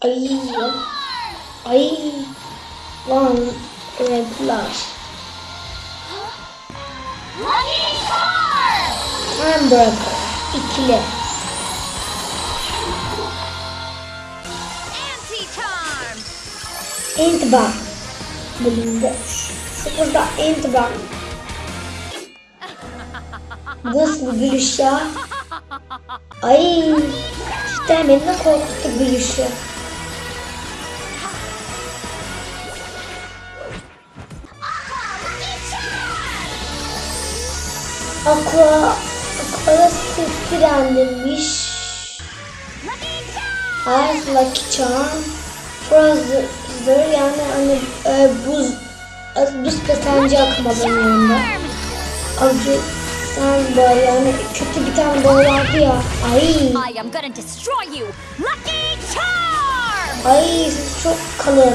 Ay. Ay. Lan! Time Breaker. İkili. İntibak. Bölümde. Sıfırda intibak. Nasıl bir gülüş ya? Ay. İşte beni korkuttu gülüşü. Aqua, Aqua sıfırlanmış. Lucky Charm! Hayır, Lucky Charm. Frozer yani hani e, buz e, buz petencı akmadan yanında. Avcı sen böyle yani kötü bir tane boy vardı ya. Ay. I am gonna destroy you! Lucky Charm! Ay siz çok kalın.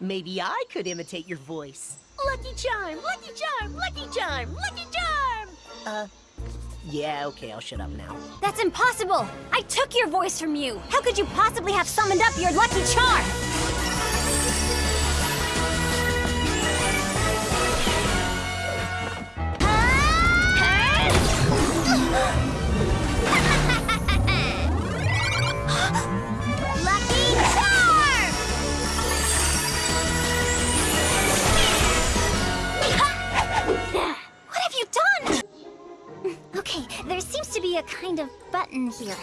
Maybe I could imitate your voice. Lucky Charm, Lucky Charm, Lucky Charm, Lucky Charm! Uh, yeah, okay, I'll shut up now. That's impossible! I took your voice from you! How could you possibly have summoned up your Lucky Charm? Be a kind of button here.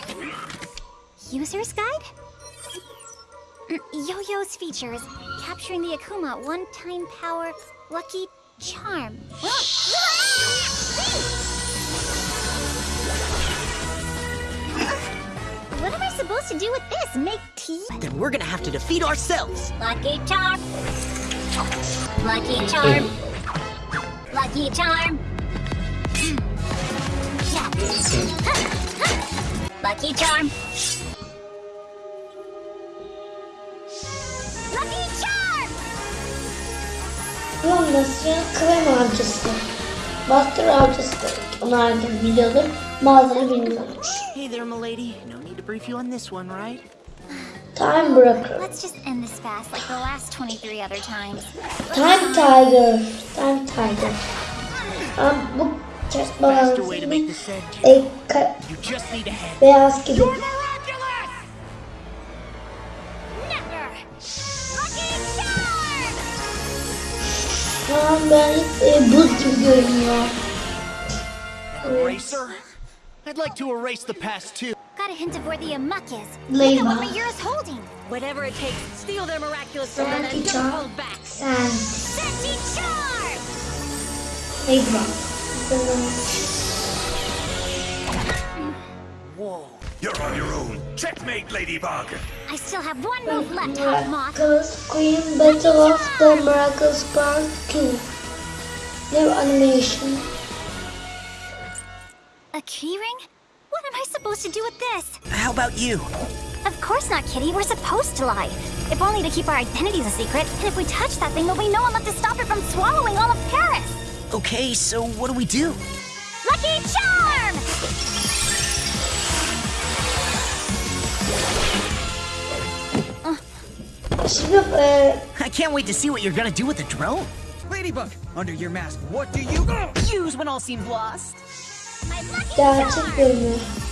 User's guide? Mm, Yo-Yo's features. Capturing the Akuma. One-time power. Lucky charm. What am I supposed to do with this? Make tea? Then we're gonna have to defeat ourselves. Lucky charm. Lucky charm. Lucky charm. Lucky charm. Lucky charm. Yoğunlaşan krem avcısı. Bastır avcısı. Onu herkes biliyordur. Bazıları bilmiyormuş. Hey there, milady. No need to brief you on this one, right? Time Breaker. Let's just end this fast like the last 23 other times. Time Tiger. Time Tiger. Ama bu ters Faster way to make balansını this end. e, ka- You just need a head. beyaz gibi. miraculous! Never! Lucky charm! Şu an ben e, buz gibi görünüyor. Eraser? I'd like to erase the past too. Got a hint of where the amok is. Layla. Look at what Mayura's holding. Whatever it takes, steal their miraculous from them Lucky and don't hold back. Sen. Senti charm! Neydi bak. Whoa. You're on your own. Checkmate, Ladybug. I still have one move left, Hot Moth. Miraculous Queen Battle of the Miracles Part 2. New animation. A keyring? What am I supposed to do with this? How about you? Of course not, Kitty. We're supposed to lie. If only to keep our identities a secret. And if we touch that thing, there'll be no one left to stop it from swallowing all of Paris. Okay, so what do we do? Lucky Charm! Şimdi I can't wait to see what you're gonna do with the drone. Ladybug, under your mask, what do you... Use when all seems lost. My Lucky gerçek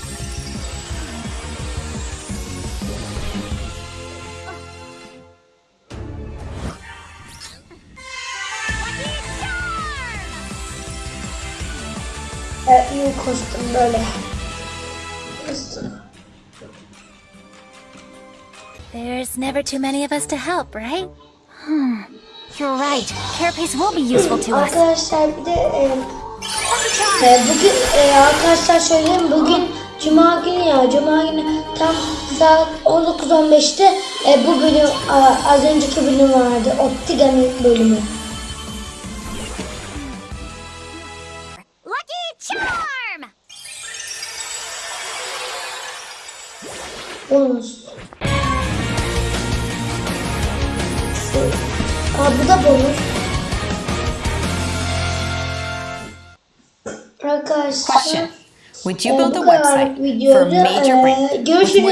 Evet, iyi kostüm böyle. There's never too many of us to help, right? Hmm. You're right. Carapace will be useful to us. Arkadaşlar bir de e, Ee, bugün e, arkadaşlar söyleyeyim bugün Cuma günü ya Cuma günü tam saat 19.15'te e, bu bölüm a, az önceki bölüm vardı Optigami bölümü. Charm! Bonus. Aa, bu da bonus. Arkadaşlar Question. Would you build a website for major e, brand görüşürüz.